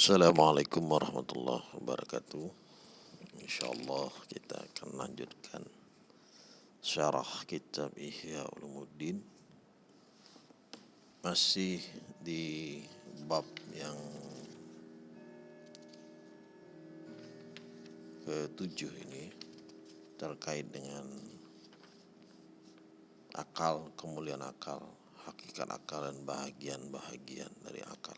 Assalamualaikum warahmatullahi wabarakatuh. InsyaAllah kita akan lanjutkan Syarah kitab Ihya Ulumuddin. Masih di bab yang ketujuh ini Terkait dengan akal, kemuliaan akal Hakikat akal dan bahagian-bahagian dari akal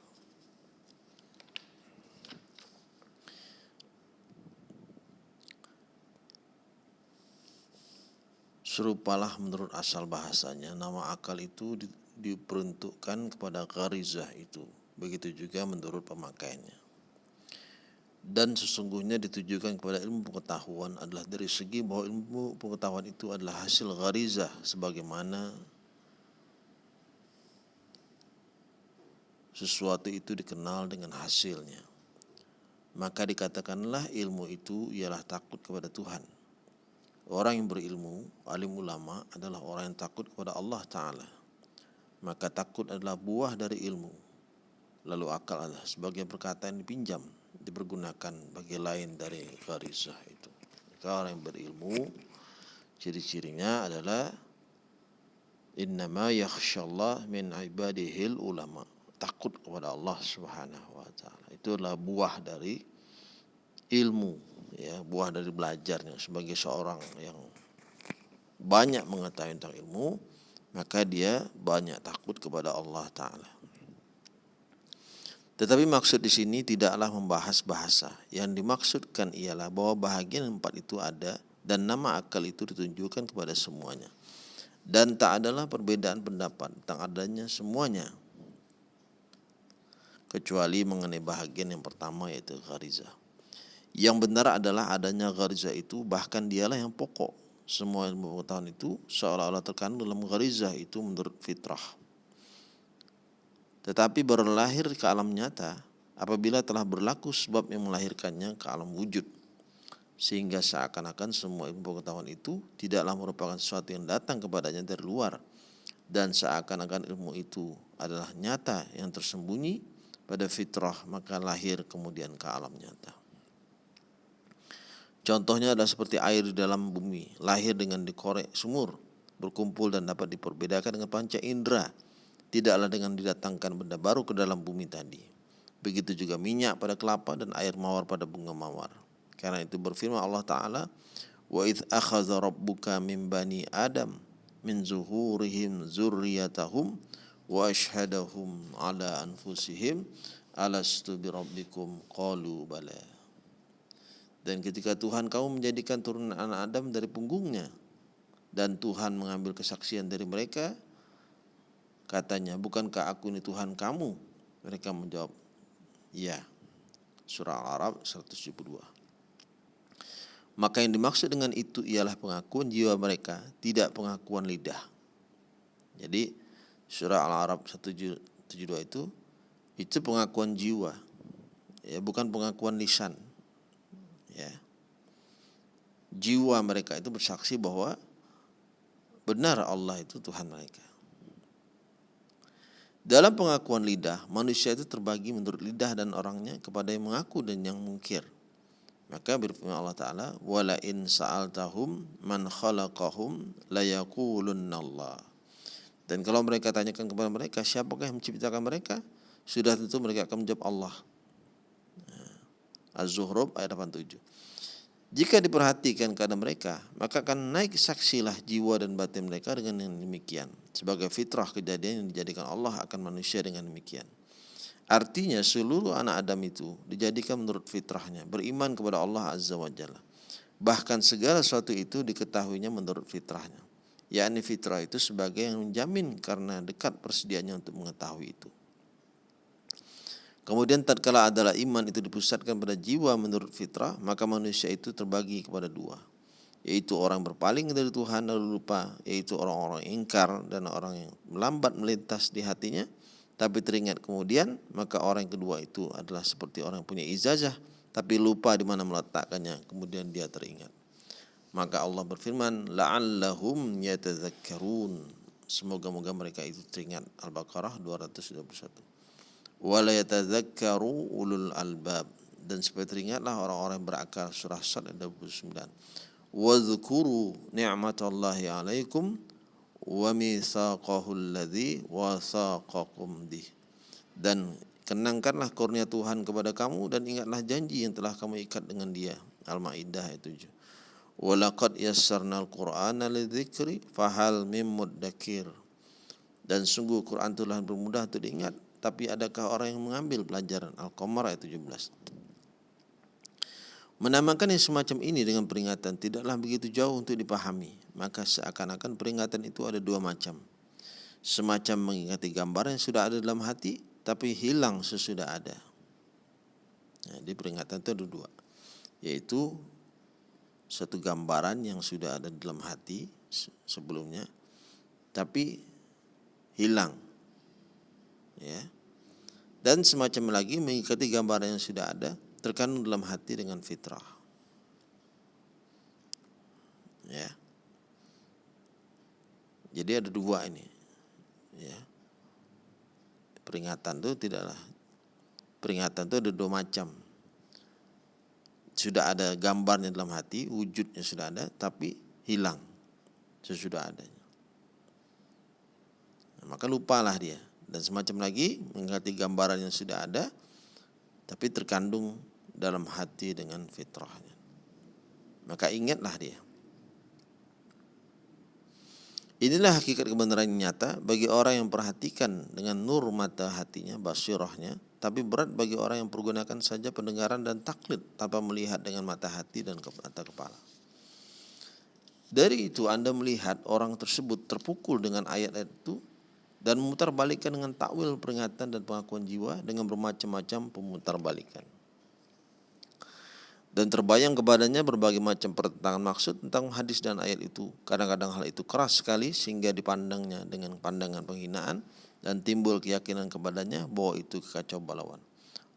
serupalah menurut asal bahasanya nama akal itu di, diperuntukkan kepada garizah itu. Begitu juga menurut pemakaiannya dan sesungguhnya ditujukan kepada ilmu pengetahuan adalah dari segi bahwa ilmu pengetahuan itu adalah hasil garizah sebagaimana sesuatu itu dikenal dengan hasilnya. Maka dikatakanlah ilmu itu ialah takut kepada Tuhan Orang yang berilmu, alim ulama adalah orang yang takut kepada Allah Ta'ala. Maka takut adalah buah dari ilmu. Lalu akal adalah sebagai perkataan dipinjam, dipergunakan bagi lain dari garisah itu. Maka orang yang berilmu, ciri-cirinya adalah Innama min ibadihil ulama. Takut kepada Allah Subhanahu wa taala. Itu adalah buah dari ilmu ya buah dari belajarnya sebagai seorang yang banyak mengetahui tentang ilmu maka dia banyak takut kepada Allah taala. Tetapi maksud di sini tidaklah membahas bahasa. Yang dimaksudkan ialah bahwa bahagian empat itu ada dan nama akal itu ditunjukkan kepada semuanya. Dan tak adalah perbedaan pendapat tentang adanya semuanya. Kecuali mengenai bahagian yang pertama yaitu gharizah yang benar adalah adanya gariza itu bahkan dialah yang pokok. Semua ilmu pengetahuan itu seolah-olah terkandung dalam gariza itu menurut fitrah. Tetapi baru lahir ke alam nyata apabila telah berlaku sebab yang melahirkannya ke alam wujud. Sehingga seakan-akan semua ilmu pengetahuan itu tidaklah merupakan sesuatu yang datang kepadanya dari luar. Dan seakan-akan ilmu itu adalah nyata yang tersembunyi pada fitrah maka lahir kemudian ke alam nyata. Contohnya adalah seperti air di dalam bumi, lahir dengan dikorek sumur, berkumpul dan dapat diperbedakan dengan panca indera, tidaklah dengan didatangkan benda baru ke dalam bumi tadi. Begitu juga minyak pada kelapa dan air mawar pada bunga mawar. Karena itu berfirman Allah Ta'ala, rabbuka min bani Adam min zuhurihim zurriyatahum wa ashhadahum ala anfusihim alastu bi rabbikum qalu bala dan ketika Tuhan kamu menjadikan turunan anak Adam dari punggungnya dan Tuhan mengambil kesaksian dari mereka, katanya, bukankah aku ini Tuhan kamu? Mereka menjawab, ya. Surah Al-Arab 172. Maka yang dimaksud dengan itu ialah pengakuan jiwa mereka, tidak pengakuan lidah. Jadi surah Al-Arab 172 itu itu pengakuan jiwa, ya bukan pengakuan lisan ya jiwa mereka itu bersaksi bahwa benar Allah itu Tuhan mereka. Dalam pengakuan lidah, manusia itu terbagi menurut lidah dan orangnya kepada yang mengaku dan yang mungkir. Maka berfirman Allah Ta'ala, sa'altahum man khalaqahum Allah. Dan kalau mereka tanyakan kepada mereka, siapakah yang menciptakan mereka? Sudah tentu mereka akan menjawab Allah. Az-Zuhruf ayat 87. Jika diperhatikan keadaan mereka, maka akan naik saksilah jiwa dan batin mereka dengan demikian. Sebagai fitrah kejadian yang dijadikan Allah akan manusia dengan demikian. Artinya seluruh anak Adam itu dijadikan menurut fitrahnya, beriman kepada Allah Azza wa Jalla. Bahkan segala sesuatu itu diketahuinya menurut fitrahnya. Yakni fitrah itu sebagai yang menjamin karena dekat persediaannya untuk mengetahui itu. Kemudian tatkala adalah iman itu dipusatkan pada jiwa menurut fitrah, maka manusia itu terbagi kepada dua, yaitu orang berpaling dari Tuhan lalu lupa, yaitu orang-orang ingkar dan orang yang melambat melintas di hatinya, tapi teringat kemudian, maka orang kedua itu adalah seperti orang yang punya izazah, tapi lupa di mana meletakkannya, kemudian dia teringat. Maka Allah berfirman, la'allahum yatadzakkarun. Semoga-moga mereka itu teringat. Al-Baqarah 221. Wala yatadzakkaru ulul albab. Dan supaya teringatlah orang-orang yang berakal. Surah Sad ayat 29 wadhkuru ni'matallahi alaikum wa mitsaqahu alladhi wasaqakum bih. Dan kenangkanlah kurnia Tuhan kepada kamu dan ingatlah janji yang telah kamu ikat dengan dia. Al-Maidah ayat 7 Walaqad yassarnal Qur'ana lidzikri fahal mim muddakir. Dan sungguh Quran telah bermudah untuk diingat tapi adakah orang yang mengambil pelajaran Al-Qamar ayat 17 Menamakan yang semacam ini dengan peringatan tidaklah begitu jauh untuk dipahami maka seakan-akan peringatan itu ada dua macam. Semacam mengingati gambar yang sudah ada dalam hati tapi hilang sesudah ada. Jadi peringatan itu ada dua. Yaitu satu gambaran yang sudah ada dalam hati sebelumnya tapi hilang ya. Dan semacam lagi mengikuti gambaran yang sudah ada terkandung dalam hati dengan fitrah. Ya. Jadi ada dua ini ya. Peringatan itu tidaklah peringatan itu ada dua macam. Sudah ada gambarnya dalam hati wujudnya sudah ada tapi hilang sesudah adanya. Maka lupalah dia dan semacam lagi mengganti gambaran yang sudah ada tapi terkandung dalam hati dengan fitrahnya maka ingatlah dia Inilah hakikat kebenaran yang nyata bagi orang yang perhatikan dengan nur mata hatinya, basirahnya, tapi berat bagi orang yang pergunakan saja pendengaran dan taklid tanpa melihat dengan mata hati dan mata kepala. Dari itu Anda melihat orang tersebut terpukul dengan ayat-ayat itu dan memutarbalikkan dengan takwil peringatan dan pengakuan jiwa dengan bermacam-macam pemutarbalikan. Dan terbayang kepadanya berbagai macam pertentangan maksud tentang hadis dan ayat itu. Kadang-kadang hal itu keras sekali sehingga dipandangnya dengan pandangan penghinaan dan timbul keyakinan kepadanya bahwa itu kekacau balauan.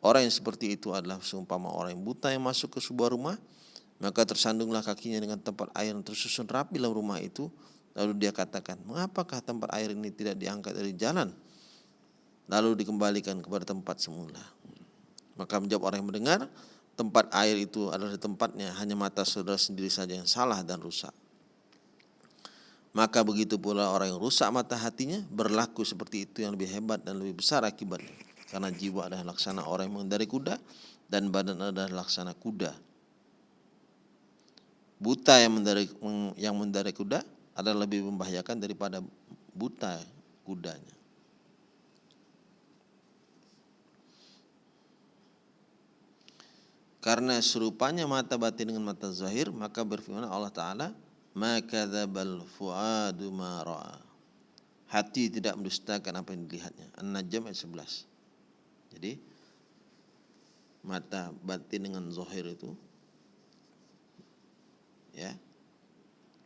Orang yang seperti itu adalah seumpama orang yang buta yang masuk ke sebuah rumah, maka tersandunglah kakinya dengan tempat air yang tersusun rapi dalam rumah itu Lalu dia katakan, mengapakah tempat air ini tidak diangkat dari jalan? Lalu dikembalikan kepada tempat semula. Maka menjawab orang yang mendengar, tempat air itu adalah tempatnya, hanya mata saudara sendiri saja yang salah dan rusak. Maka begitu pula orang yang rusak mata hatinya berlaku seperti itu yang lebih hebat dan lebih besar akibatnya. Karena jiwa adalah laksana orang yang mengendarai kuda dan badan adalah laksana kuda. Buta yang mengendarai, yang mengendarai kuda adalah lebih membahayakan daripada buta kudanya. Karena serupanya mata batin dengan mata zahir, maka berfirman Allah Ta'ala, maka dzabal fuadu ma ra'a. Hati tidak mendustakan apa yang dilihatnya. An-Najm ayat 11. Jadi mata batin dengan zahir itu ya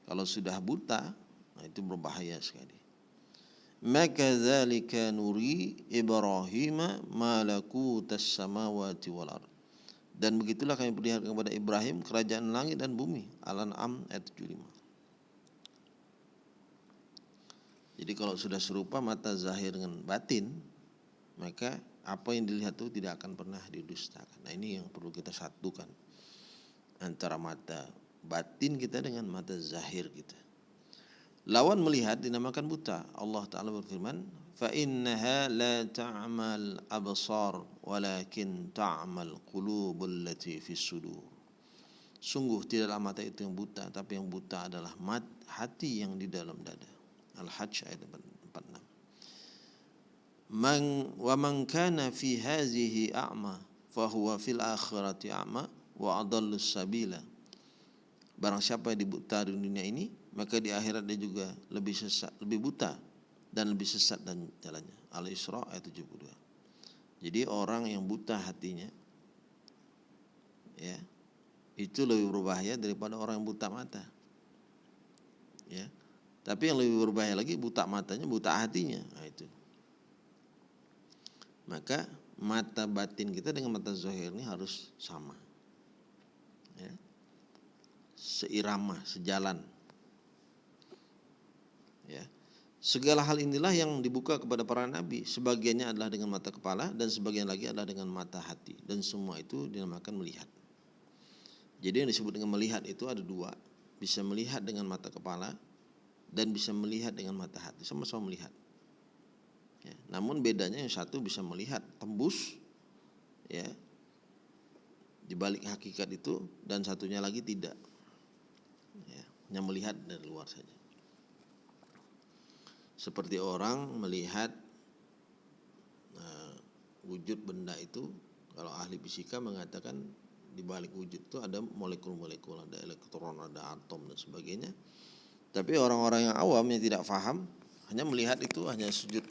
kalau sudah buta, nah itu berbahaya sekali. Maka dzalika nuri Ibrahim malakutas samawati wal ard. Dan begitulah kami perlihatkan kepada Ibrahim kerajaan langit dan bumi. Al-An'am ayat 75. Jadi kalau sudah serupa mata zahir dengan batin, maka apa yang dilihat itu tidak akan pernah didustakan. Nah ini yang perlu kita satukan antara mata batin kita dengan mata zahir kita. Lawan melihat dinamakan buta. Allah Ta'ala berfirman, فَإِنَّهَا لَا تَعْمَلْ أَبْصَارُ وَلَكِنْ تَعْمَلْ قُلُوبُ الَّتِي فِي السُّدُورِ Sungguh tidaklah mata itu yang buta, tapi yang buta adalah mat, hati yang di dalam dada. Al-Hajj ayat 46. Man wa man kana fi hazihi a'ma fahuwa fil akhirati a'ma wa adallu sabila Barang siapa yang dibuta di dunia ini, maka di akhirat dia juga lebih sesat, lebih buta dan lebih sesat dan jalannya. Al-Isra ayat 72. Jadi orang yang buta hatinya ya, itu lebih berbahaya daripada orang yang buta mata. Ya. Tapi yang lebih berbahaya lagi buta matanya, buta hatinya. Nah, itu. Maka mata batin kita dengan mata zahir ini harus sama. Ya seirama, sejalan. Ya. Segala hal inilah yang dibuka kepada para nabi. Sebagiannya adalah dengan mata kepala dan sebagian lagi adalah dengan mata hati. Dan semua itu dinamakan melihat. Jadi yang disebut dengan melihat itu ada dua. Bisa melihat dengan mata kepala dan bisa melihat dengan mata hati. Sama-sama melihat. Ya, namun bedanya yang satu bisa melihat tembus ya di balik hakikat itu dan satunya lagi tidak. Ya, hanya melihat dari luar saja seperti orang melihat uh, wujud benda itu kalau ahli fisika mengatakan di balik wujud itu ada molekul-molekul, ada elektron, ada atom dan sebagainya. Tapi orang-orang yang awam yang tidak paham hanya melihat itu hanya sujud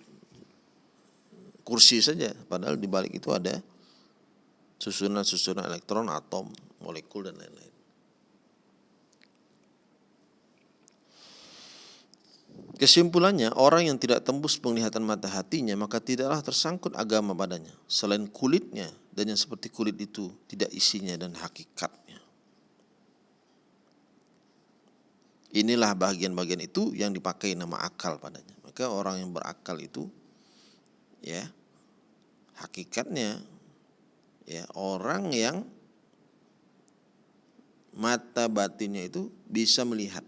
kursi saja, padahal di balik itu ada susunan-susunan elektron, atom, molekul dan lain-lain. Kesimpulannya, orang yang tidak tembus penglihatan mata hatinya, maka tidaklah tersangkut agama padanya, selain kulitnya dan yang seperti kulit itu tidak isinya dan hakikatnya. Inilah bagian-bagian itu yang dipakai nama akal padanya. Maka orang yang berakal itu, ya, hakikatnya, ya, orang yang mata batinnya itu bisa melihat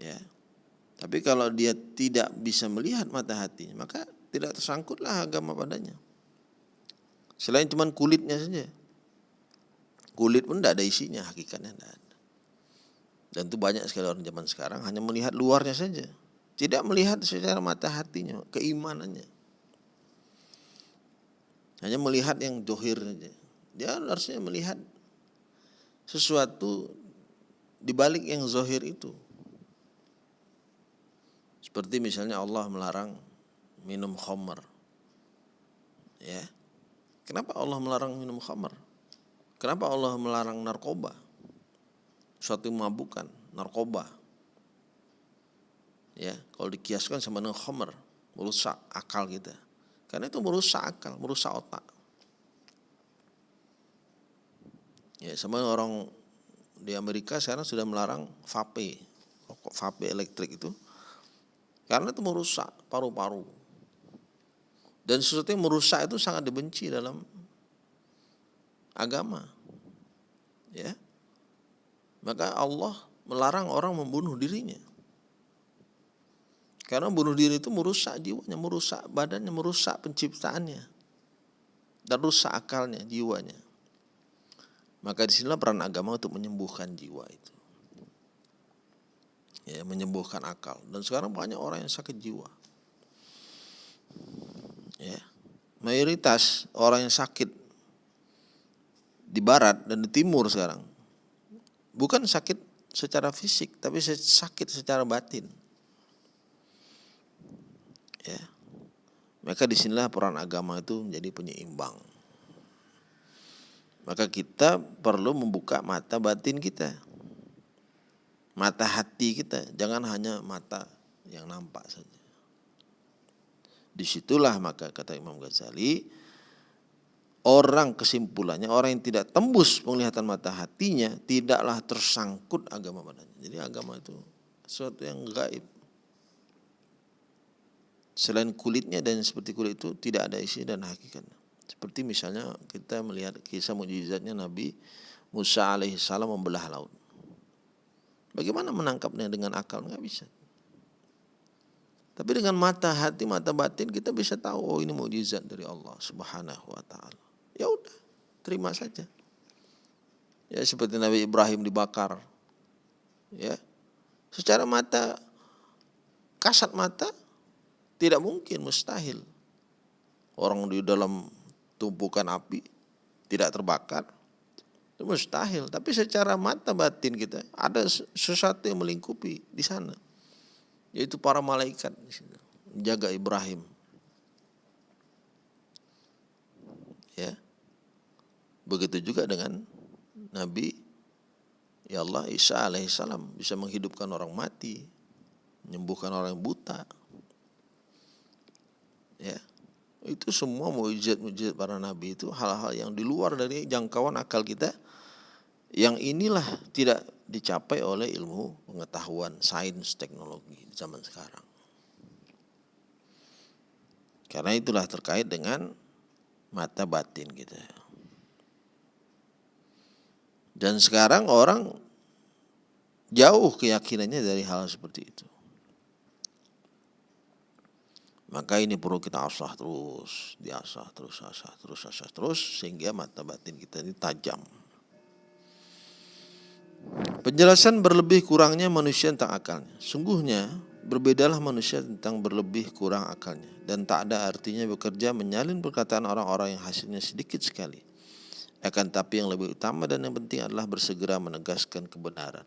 ya tapi kalau dia tidak bisa melihat mata hatinya, maka tidak tersangkutlah agama padanya. Selain cuma kulitnya saja. Kulit pun tidak ada isinya, hakikatnya tidak ada. Dan itu banyak sekali orang zaman sekarang hanya melihat luarnya saja. Tidak melihat secara mata hatinya, keimanannya. Hanya melihat yang dohir saja. Dia harusnya melihat sesuatu di balik yang zohir itu. Seperti misalnya Allah melarang minum khamar. Ya. Kenapa Allah melarang minum khamar? Kenapa Allah melarang narkoba? Suatu mabukan, narkoba. Ya, kalau dikiaskan sama dengan khamar, merusak akal kita. Karena itu merusak akal, merusak otak. Ya, sama orang di Amerika sekarang sudah melarang vape, rokok vape elektrik itu karena itu merusak paru-paru. Dan sesuatu yang merusak itu sangat dibenci dalam agama. Ya. Maka Allah melarang orang membunuh dirinya. Karena bunuh diri itu merusak jiwanya, merusak badannya, merusak penciptaannya. Dan rusak akalnya, jiwanya. Maka di sinilah peran agama untuk menyembuhkan jiwa itu ya, menyembuhkan akal. Dan sekarang banyak orang yang sakit jiwa. Ya, mayoritas orang yang sakit di barat dan di timur sekarang bukan sakit secara fisik, tapi sakit secara batin. Ya, maka di sinilah peran agama itu menjadi penyeimbang. Maka kita perlu membuka mata batin kita mata hati kita, jangan hanya mata yang nampak saja. Di situlah maka kata Imam Ghazali, orang kesimpulannya orang yang tidak tembus penglihatan mata hatinya tidaklah tersangkut agama padanya. Jadi agama itu sesuatu yang gaib. Selain kulitnya dan seperti kulit itu tidak ada isi dan hakikatnya. Seperti misalnya kita melihat kisah mujizatnya Nabi Musa alaihissalam membelah laut. Bagaimana menangkapnya dengan akal? Nggak bisa. Tapi dengan mata hati, mata batin kita bisa tahu oh ini mujizat dari Allah Subhanahu wa taala. Ya udah, terima saja. Ya seperti Nabi Ibrahim dibakar. Ya. Secara mata kasat mata tidak mungkin mustahil. Orang di dalam tumpukan api tidak terbakar itu mustahil. Tapi secara mata batin kita ada sesuatu yang melingkupi di sana. Yaitu para malaikat di. Menjaga Ibrahim. Ya. Begitu juga dengan Nabi ya Allah Isa alaihissalam bisa menghidupkan orang mati, menyembuhkan orang buta. Ya. Itu semua mujizat-mujizat para nabi itu hal-hal yang di luar dari jangkauan akal kita yang inilah tidak dicapai oleh ilmu pengetahuan sains teknologi zaman sekarang. Karena itulah terkait dengan mata batin kita. Dan sekarang orang jauh keyakinannya dari hal seperti itu. Maka ini perlu kita asah terus, diasah terus, asah terus, asah terus, sehingga mata batin kita ini tajam. Penjelasan berlebih kurangnya manusia tentang akalnya. Sungguhnya berbedalah manusia tentang berlebih kurang akalnya. Dan tak ada artinya bekerja menyalin perkataan orang-orang yang hasilnya sedikit sekali. Akan tapi yang lebih utama dan yang penting adalah bersegera menegaskan kebenaran.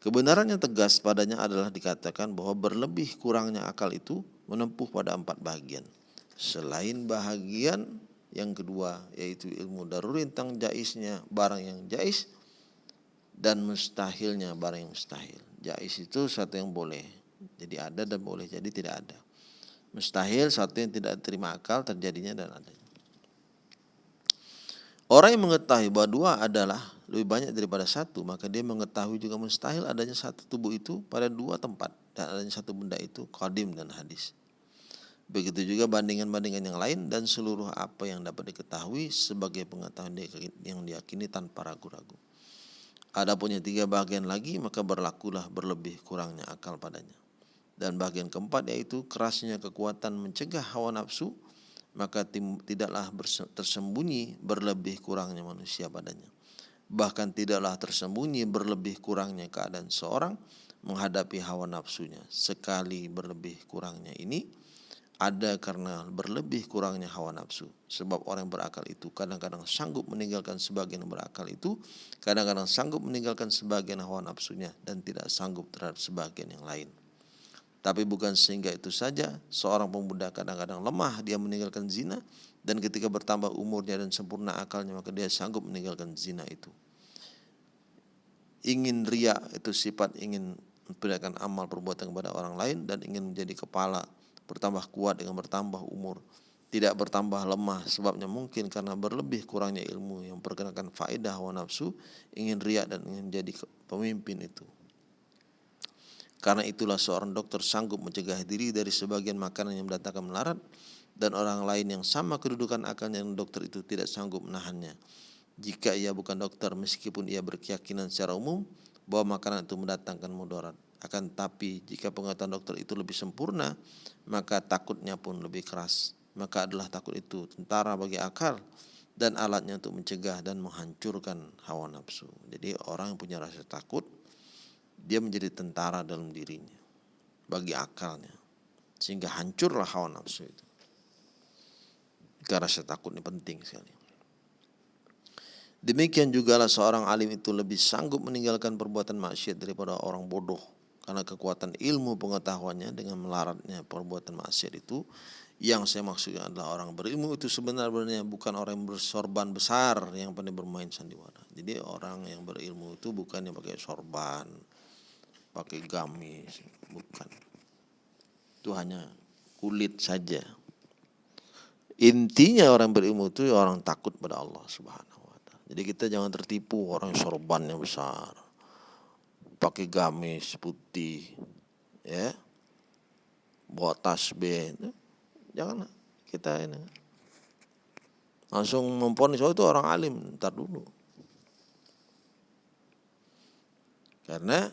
Kebenaran yang tegas padanya adalah dikatakan bahwa berlebih kurangnya akal itu menempuh pada empat bagian. Selain bahagian yang kedua yaitu ilmu daruri tentang jaisnya barang yang jais dan mustahilnya barang yang mustahil. Jais itu satu yang boleh, jadi ada dan boleh jadi tidak ada. Mustahil satu yang tidak terima akal terjadinya dan adanya. Orang yang mengetahui bahwa dua adalah lebih banyak daripada satu, maka dia mengetahui juga mustahil adanya satu tubuh itu pada dua tempat dan adanya satu benda itu qadim dan hadis. Begitu juga bandingan-bandingan yang lain dan seluruh apa yang dapat diketahui sebagai pengetahuan yang diyakini tanpa ragu-ragu. Ada punya tiga bagian lagi maka berlakulah berlebih kurangnya akal padanya. Dan bagian keempat yaitu kerasnya kekuatan mencegah hawa nafsu maka tidaklah tersembunyi berlebih kurangnya manusia padanya bahkan tidaklah tersembunyi berlebih kurangnya keadaan seorang menghadapi hawa nafsunya. Sekali berlebih kurangnya ini ada karena berlebih kurangnya hawa nafsu. Sebab orang yang berakal itu kadang-kadang sanggup meninggalkan sebagian berakal itu, kadang-kadang sanggup meninggalkan sebagian hawa nafsunya dan tidak sanggup terhadap sebagian yang lain. Tapi bukan sehingga itu saja, seorang pemuda kadang-kadang lemah dia meninggalkan zina, dan ketika bertambah umurnya dan sempurna akalnya maka dia sanggup meninggalkan zina itu ingin ria itu sifat ingin memperlihatkan amal perbuatan kepada orang lain dan ingin menjadi kepala bertambah kuat dengan bertambah umur tidak bertambah lemah sebabnya mungkin karena berlebih kurangnya ilmu yang perkenalkan faedah hawa nafsu ingin ria dan ingin menjadi pemimpin itu karena itulah seorang dokter sanggup mencegah diri dari sebagian makanan yang mendatangkan melarat dan orang lain yang sama kedudukan akalnya dengan dokter itu tidak sanggup menahannya. Jika ia bukan dokter meskipun ia berkeyakinan secara umum bahwa makanan itu mendatangkan mudarat. Akan tapi jika pengetahuan dokter itu lebih sempurna, maka takutnya pun lebih keras. Maka adalah takut itu tentara bagi akal dan alatnya untuk mencegah dan menghancurkan hawa nafsu. Jadi orang yang punya rasa takut, dia menjadi tentara dalam dirinya bagi akalnya. Sehingga hancurlah hawa nafsu itu. Karena rasa takut ini penting sekali. Demikian juga lah seorang alim itu lebih sanggup meninggalkan perbuatan maksiat daripada orang bodoh. Karena kekuatan ilmu pengetahuannya dengan melaratnya perbuatan maksiat itu yang saya maksudkan adalah orang berilmu itu sebenarnya bukan orang yang bersorban besar yang pandai bermain sandiwara. Jadi orang yang berilmu itu bukan yang pakai sorban, pakai gamis, bukan. Itu hanya kulit saja. Intinya orang berilmu itu orang takut pada Allah Subhanahu wa taala. Jadi kita jangan tertipu orang sorbannya besar. Pakai gamis putih ya. Bawa tasbih. Jangan kita ini langsung memponis oh itu orang alim, ntar dulu. Karena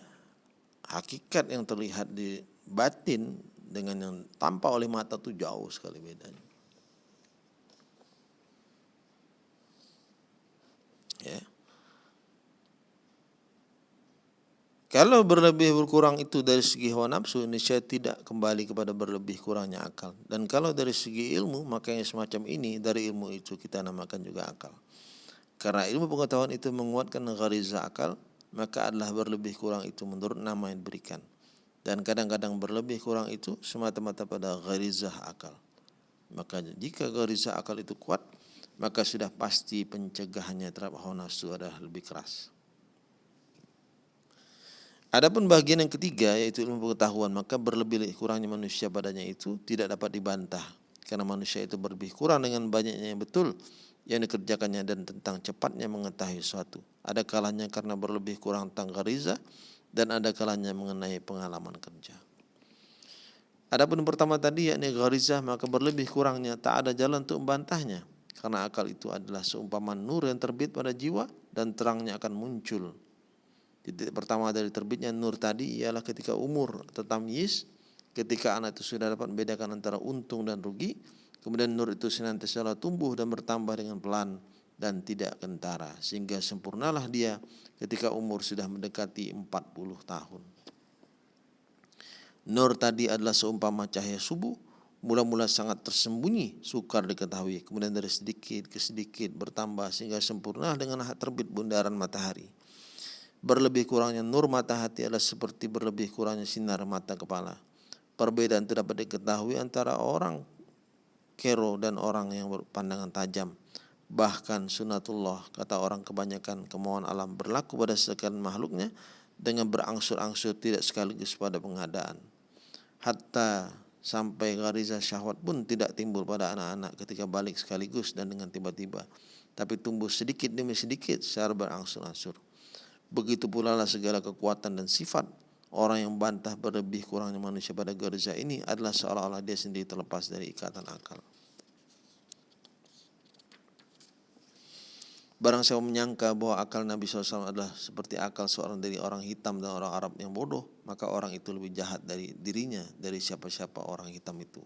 hakikat yang terlihat di batin dengan yang tampak oleh mata itu jauh sekali bedanya. Ya. Kalau berlebih berkurang itu dari segi hawa nafsu, ini saya tidak kembali kepada berlebih kurangnya akal. Dan kalau dari segi ilmu, makanya semacam ini dari ilmu itu kita namakan juga akal. Karena ilmu pengetahuan itu menguatkan gariza akal, maka adalah berlebih kurang itu menurut nama yang diberikan. Dan kadang-kadang berlebih kurang itu semata-mata pada garizah akal. Maka jika garizah akal itu kuat, maka sudah pasti pencegahannya terhadap hawa nafsu adalah lebih keras. Adapun bagian yang ketiga yaitu ilmu pengetahuan maka berlebih kurangnya manusia padanya itu tidak dapat dibantah karena manusia itu berlebih kurang dengan banyaknya yang betul yang dikerjakannya dan tentang cepatnya mengetahui sesuatu. Ada kalanya karena berlebih kurang tentang gariza dan ada kalanya mengenai pengalaman kerja. Adapun pertama tadi yakni gharizah maka berlebih kurangnya tak ada jalan untuk membantahnya karena akal itu adalah seumpama nur yang terbit pada jiwa dan terangnya akan muncul. Titik pertama dari terbitnya nur tadi ialah ketika umur tetamyiz, ketika anak itu sudah dapat membedakan antara untung dan rugi, kemudian nur itu senantiasa tumbuh dan bertambah dengan pelan dan tidak kentara sehingga sempurnalah dia ketika umur sudah mendekati 40 tahun. Nur tadi adalah seumpama cahaya subuh mula-mula sangat tersembunyi, sukar diketahui, kemudian dari sedikit ke sedikit bertambah sehingga sempurna dengan terbit bundaran matahari. Berlebih kurangnya nur mata hati adalah seperti berlebih kurangnya sinar mata kepala. Perbedaan itu dapat diketahui antara orang kero dan orang yang berpandangan tajam. Bahkan sunatullah, kata orang kebanyakan kemauan alam berlaku pada sekalian makhluknya dengan berangsur-angsur tidak sekaligus pada pengadaan. Hatta sampai gariza syahwat pun tidak timbul pada anak-anak ketika balik sekaligus dan dengan tiba-tiba tapi tumbuh sedikit demi sedikit secara berangsur-angsur begitu pula lah segala kekuatan dan sifat orang yang bantah berlebih kurangnya manusia pada gariza ini adalah seolah-olah dia sendiri terlepas dari ikatan akal Barang saya menyangka bahwa akal Nabi SAW adalah seperti akal seorang dari orang hitam dan orang Arab yang bodoh, maka orang itu lebih jahat dari dirinya, dari siapa-siapa orang hitam itu.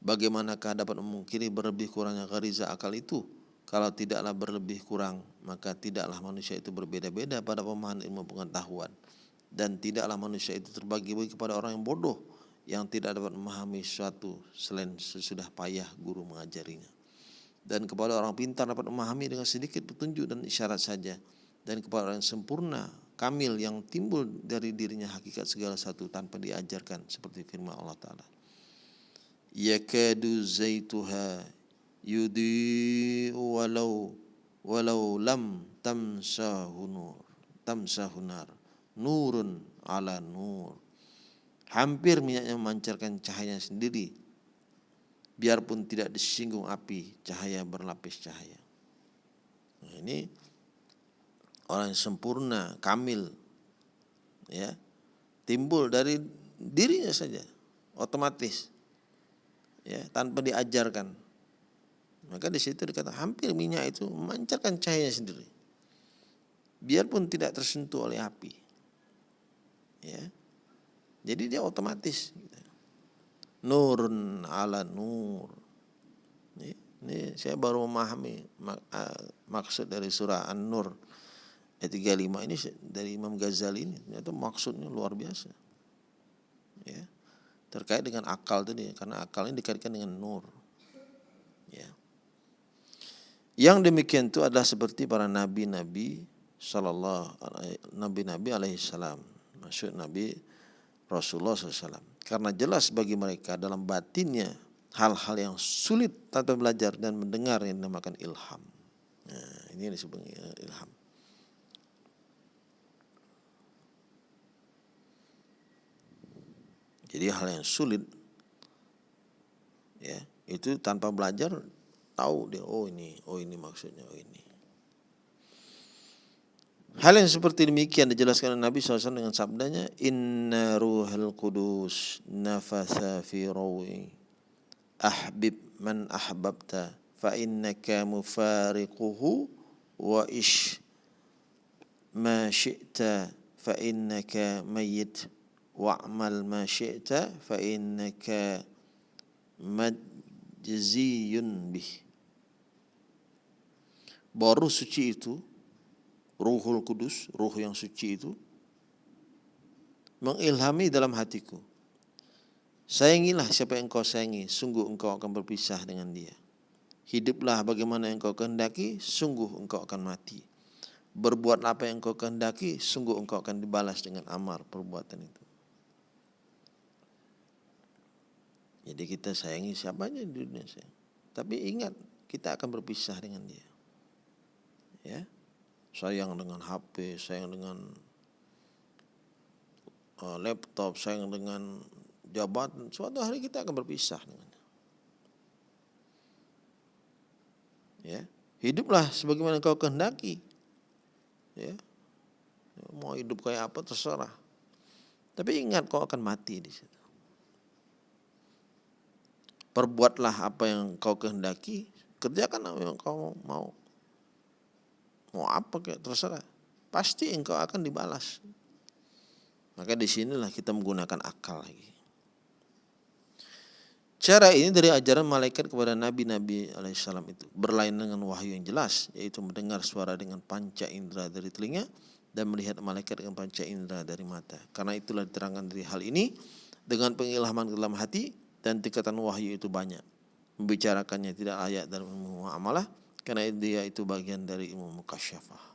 Bagaimanakah dapat memungkiri berlebih kurangnya gariza akal itu? Kalau tidaklah berlebih kurang, maka tidaklah manusia itu berbeda-beda pada pemahaman ilmu pengetahuan. Dan tidaklah manusia itu terbagi-bagi kepada orang yang bodoh, yang tidak dapat memahami sesuatu selain sesudah payah guru mengajarinya. Dan kepada orang pintar dapat memahami dengan sedikit petunjuk dan isyarat saja. Dan kepada orang yang sempurna kamil yang timbul dari dirinya hakikat segala satu tanpa diajarkan seperti firman Allah taala. Yakadu zaituha yudi walau walau lam tamsahu nur tamsahu nar nurun ala nur hampir minyaknya memancarkan cahaya sendiri biarpun tidak disinggung api, cahaya berlapis cahaya. Nah, ini orang yang sempurna, kamil, ya, timbul dari dirinya saja, otomatis, ya, tanpa diajarkan. Maka di situ dikata hampir minyak itu memancarkan cahaya sendiri, biarpun tidak tersentuh oleh api, ya. Jadi dia otomatis. Gitu nurun ala nur. Ini, ini saya baru memahami mak, maksud dari surah An-Nur ayat 35 ini dari Imam Ghazali ini itu maksudnya luar biasa. Ya. Terkait dengan akal tadi karena akal ini dikaitkan dengan nur. Ya. Yang demikian itu adalah seperti para nabi-nabi sallallahu nabi-nabi alaihi salam. Maksud Nabi Rasulullah SAW karena jelas bagi mereka dalam batinnya hal-hal yang sulit tanpa belajar dan mendengar yang dinamakan ilham. Nah, ini yang disebut ilham. Jadi hal yang sulit ya, itu tanpa belajar tahu dia oh ini, oh ini maksudnya, oh ini. Hal yang seperti demikian dijelaskan oleh Nabi SAW dengan sabdanya Inna ruhal kudus nafasa fi rawi ahbib man ahbabta fa innaka mufariquhu wa ish ma syi'ta fa innaka mayyit wa'mal ma syi'ta fa innaka majziyun bih baru suci itu Ruhul Kudus, ruh yang suci itu mengilhami dalam hatiku. Sayangilah siapa yang kau sayangi, sungguh engkau akan berpisah dengan dia. Hiduplah bagaimana yang kau kehendaki, sungguh engkau akan mati. Berbuatlah apa yang kau kehendaki, sungguh engkau akan dibalas dengan amar perbuatan itu. Jadi kita sayangi siapa aja di dunia saya. Tapi ingat, kita akan berpisah dengan dia. Ya sayang dengan HP, sayang dengan uh, laptop, sayang dengan jabatan, suatu hari kita akan berpisah. Ya, hiduplah sebagaimana kau kehendaki. Ya. Mau hidup kayak apa terserah. Tapi ingat kau akan mati di situ. Perbuatlah apa yang kau kehendaki, kerjakan apa yang kau mau. Mau apa kayak terserah. Pasti engkau akan dibalas. Maka di sinilah kita menggunakan akal lagi. Cara ini dari ajaran malaikat kepada nabi-nabi alaihissalam itu berlainan dengan wahyu yang jelas, yaitu mendengar suara dengan panca indera dari telinga dan melihat malaikat dengan panca indera dari mata. Karena itulah diterangkan dari hal ini dengan pengilhaman dalam hati dan tingkatan wahyu itu banyak. Membicarakannya tidak layak ilmu amalah karena dia itu bagian dari ilmu mukasyafah.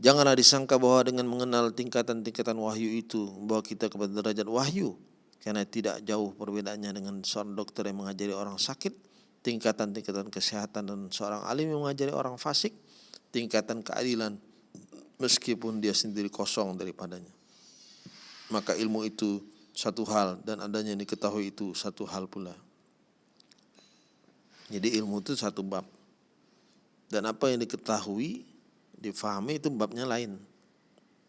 Janganlah disangka bahwa dengan mengenal tingkatan-tingkatan wahyu itu membawa kita kepada derajat wahyu. Karena tidak jauh perbedaannya dengan seorang dokter yang mengajari orang sakit, tingkatan-tingkatan kesehatan dan seorang alim yang mengajari orang fasik, tingkatan keadilan meskipun dia sendiri kosong daripadanya. Maka ilmu itu satu hal dan adanya yang diketahui itu satu hal pula. Jadi ilmu itu satu bab. Dan apa yang diketahui difahami itu babnya lain.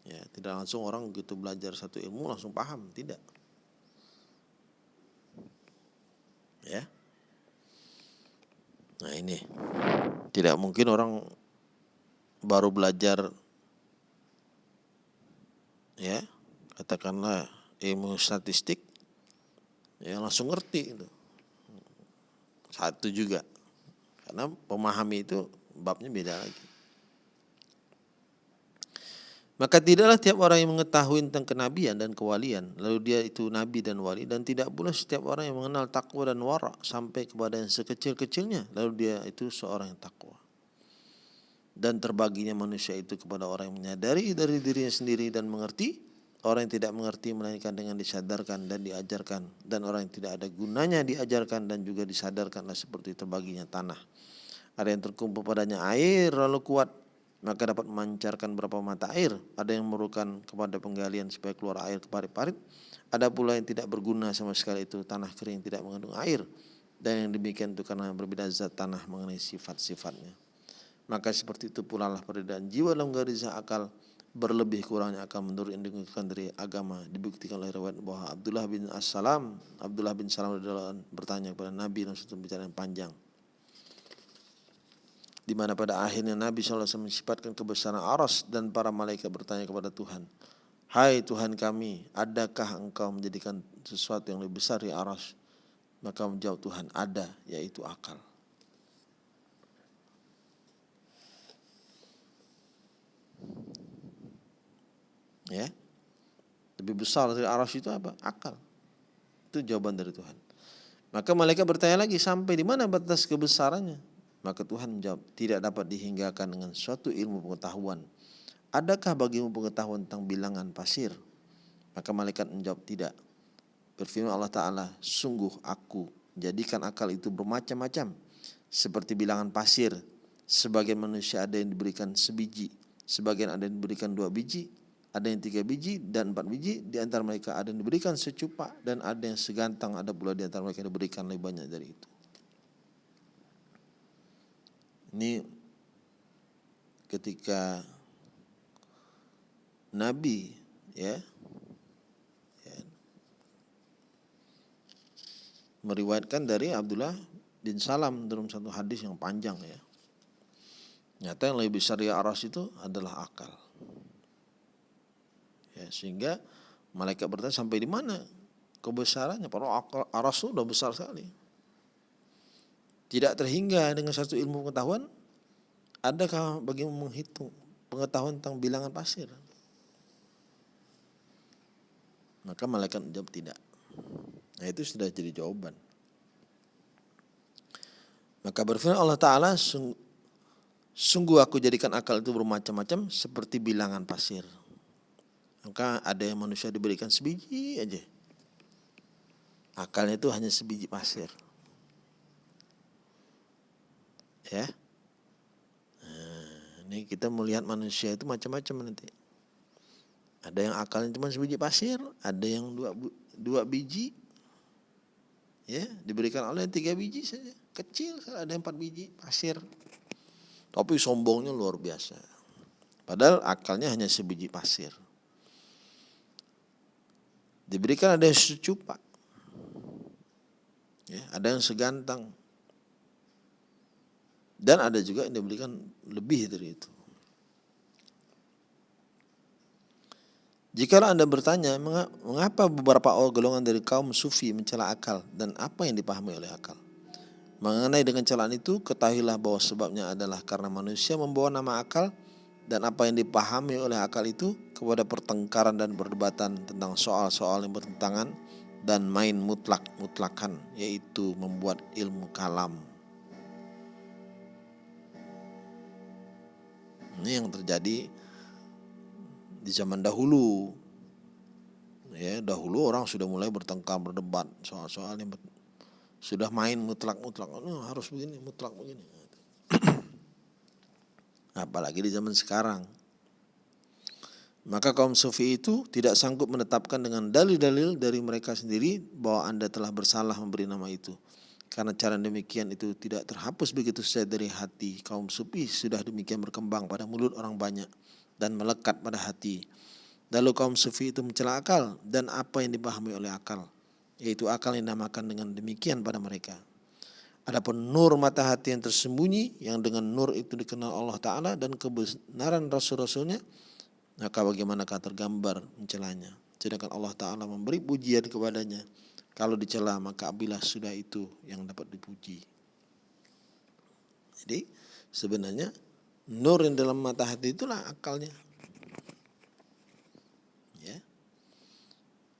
Ya, tidak langsung orang gitu belajar satu ilmu langsung paham, tidak. Ya. Nah, ini. Tidak mungkin orang baru belajar ya, katakanlah ilmu statistik ya langsung ngerti itu. Satu juga. Karena pemahami itu babnya beda lagi. Maka tidaklah tiap orang yang mengetahui tentang kenabian dan kewalian, lalu dia itu nabi dan wali, dan tidak pula setiap orang yang mengenal takwa dan wara sampai kepada yang sekecil-kecilnya, lalu dia itu seorang yang takwa. Dan terbaginya manusia itu kepada orang yang menyadari dari dirinya sendiri dan mengerti, orang yang tidak mengerti melainkan dengan disadarkan dan diajarkan, dan orang yang tidak ada gunanya diajarkan dan juga disadarkanlah seperti terbaginya tanah. Ada yang terkumpul padanya air lalu kuat maka dapat memancarkan beberapa mata air. Ada yang memerlukan kepada penggalian supaya keluar air ke parit-parit. Ada pula yang tidak berguna sama sekali itu tanah kering tidak mengandung air. Dan yang demikian itu karena berbeda zat tanah mengenai sifat-sifatnya. Maka seperti itu pula lah perbedaan jiwa dalam garis akal berlebih kurangnya akan menurut yang dikatakan dari agama dibuktikan oleh riwayat bahwa Abdullah bin As-Salam Abdullah bin Salam bertanya kepada Nabi dalam satu bicara yang panjang di mana pada akhirnya Nabi SAW mensifatkan kebesaran aras dan para malaikat bertanya kepada Tuhan, Hai Tuhan kami, adakah engkau menjadikan sesuatu yang lebih besar di aras? Maka menjawab Tuhan, ada, yaitu akal. Ya, lebih besar dari aras itu apa? Akal. Itu jawaban dari Tuhan. Maka malaikat bertanya lagi, sampai di mana batas kebesarannya? Maka Tuhan menjawab, tidak dapat dihinggakan dengan suatu ilmu pengetahuan. Adakah bagimu pengetahuan tentang bilangan pasir? Maka malaikat menjawab, tidak. Berfirman Allah Ta'ala, sungguh aku jadikan akal itu bermacam-macam. Seperti bilangan pasir, sebagian manusia ada yang diberikan sebiji, sebagian ada yang diberikan dua biji, ada yang tiga biji dan empat biji, di antara mereka ada yang diberikan secupak dan ada yang segantang, ada pula di antara mereka yang diberikan lebih banyak dari itu. Ini ketika Nabi ya, ya meriwayatkan dari Abdullah bin Salam dalam satu hadis yang panjang ya. Nyata yang lebih besar di aras itu adalah akal. Ya, sehingga malaikat bertanya sampai di mana kebesarannya? Para itu sudah besar sekali tidak terhingga dengan satu ilmu pengetahuan, adakah bagimu menghitung pengetahuan tentang bilangan pasir? Maka malaikat menjawab tidak. Nah itu sudah jadi jawaban. Maka berfirman Allah Ta'ala, sungguh aku jadikan akal itu bermacam-macam seperti bilangan pasir. Maka ada yang manusia diberikan sebiji aja. Akalnya itu hanya sebiji pasir. Ya. Nah, ini kita melihat manusia itu macam-macam nanti. Ada yang akalnya cuma sebiji pasir ada yang dua dua biji. Ya diberikan oleh tiga biji saja. Kecil ada empat biji pasir. Tapi sombongnya luar biasa. Padahal akalnya hanya sebiji pasir diberikan ada yang secupak ya, ada yang segantang. Dan ada juga yang diberikan lebih dari itu. Jika Anda bertanya, mengapa beberapa golongan dari kaum sufi mencela akal dan apa yang dipahami oleh akal? Mengenai dengan celaan itu, ketahuilah bahwa sebabnya adalah karena manusia membawa nama akal dan apa yang dipahami oleh akal itu kepada pertengkaran dan perdebatan tentang soal-soal yang bertentangan dan main mutlak-mutlakan, yaitu membuat ilmu kalam. Ini yang terjadi di zaman dahulu. Ya dahulu orang sudah mulai bertengkar berdebat soal-soal yang sudah main mutlak-mutlak. Oh, harus begini mutlak begini apalagi di zaman sekarang maka kaum sufi itu tidak sanggup menetapkan dengan dalil-dalil dari mereka sendiri bahwa Anda telah bersalah memberi nama itu. Karena cara demikian itu tidak terhapus begitu saja dari hati. Kaum sufi sudah demikian berkembang pada mulut orang banyak dan melekat pada hati. Lalu kaum sufi itu mencela akal dan apa yang dipahami oleh akal, yaitu akal yang dinamakan dengan demikian pada mereka. Adapun nur mata hati yang tersembunyi, yang dengan nur itu dikenal Allah Ta'ala dan kebenaran Rasul-Rasulnya, maka bagaimanakah tergambar mencelanya. Sedangkan Allah Ta'ala memberi pujian kepadanya. Kalau dicela maka abilah sudah itu yang dapat dipuji. Jadi sebenarnya Nur yang dalam mata hati itulah akalnya. Ya.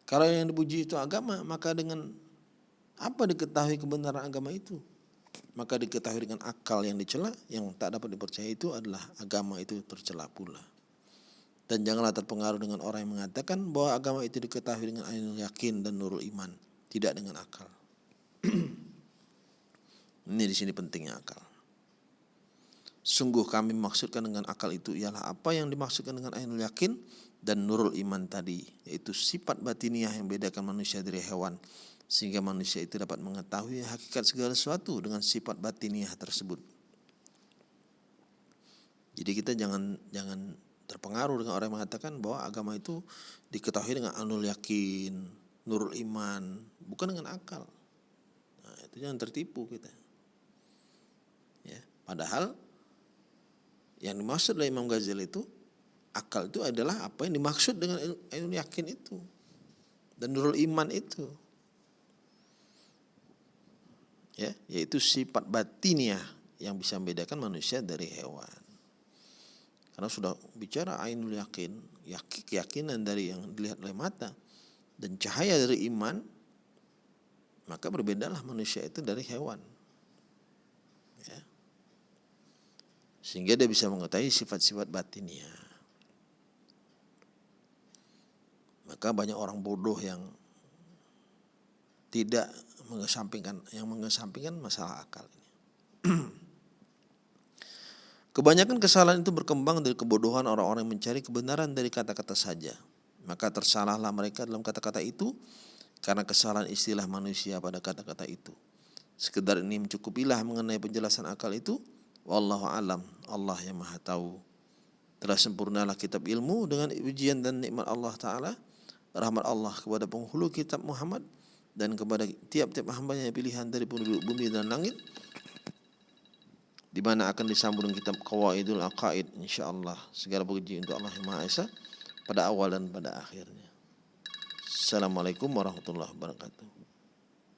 Kalau yang dipuji itu agama, maka dengan apa diketahui kebenaran agama itu? Maka diketahui dengan akal yang dicela, yang tak dapat dipercaya itu adalah agama itu tercela pula. Dan janganlah terpengaruh dengan orang yang mengatakan bahwa agama itu diketahui dengan ainul yakin dan nurul iman, tidak dengan akal. Ini di sini pentingnya akal. Sungguh kami maksudkan dengan akal itu ialah apa yang dimaksudkan dengan ainul yakin dan nurul iman tadi, yaitu sifat batiniah yang bedakan manusia dari hewan, sehingga manusia itu dapat mengetahui hakikat segala sesuatu dengan sifat batiniah tersebut. Jadi kita jangan jangan terpengaruh dengan orang yang mengatakan bahwa agama itu diketahui dengan anul yakin, nurul iman, bukan dengan akal. Nah, itu jangan tertipu kita. Ya, padahal yang dimaksud oleh Imam Ghazali itu akal itu adalah apa yang dimaksud dengan ilmu yakin itu dan nurul iman itu. Ya, yaitu sifat batiniah yang bisa membedakan manusia dari hewan. Karena sudah bicara ainul yakin, yakin keyakinan dari yang dilihat oleh mata dan cahaya dari iman, maka berbedalah manusia itu dari hewan. Sehingga dia bisa mengetahui sifat-sifat batinnya. Maka banyak orang bodoh yang tidak mengesampingkan yang mengesampingkan masalah akal ini. Kebanyakan kesalahan itu berkembang dari kebodohan orang-orang yang mencari kebenaran dari kata-kata saja. Maka tersalahlah mereka dalam kata-kata itu karena kesalahan istilah manusia pada kata-kata itu. Sekedar ini mencukupilah mengenai penjelasan akal itu Wallahu alam, Allah yang maha tahu. Telah sempurnalah kitab ilmu dengan ujian dan nikmat Allah Ta'ala. Rahmat Allah kepada penghulu kitab Muhammad dan kepada tiap-tiap hambanya pilihan dari penduduk bumi dan langit di mana akan disambung kitab Qawaidul Aqaid insyaallah segala puji untuk Allah yang Maha Esa pada awal dan pada akhirnya. Assalamualaikum warahmatullahi wabarakatuh.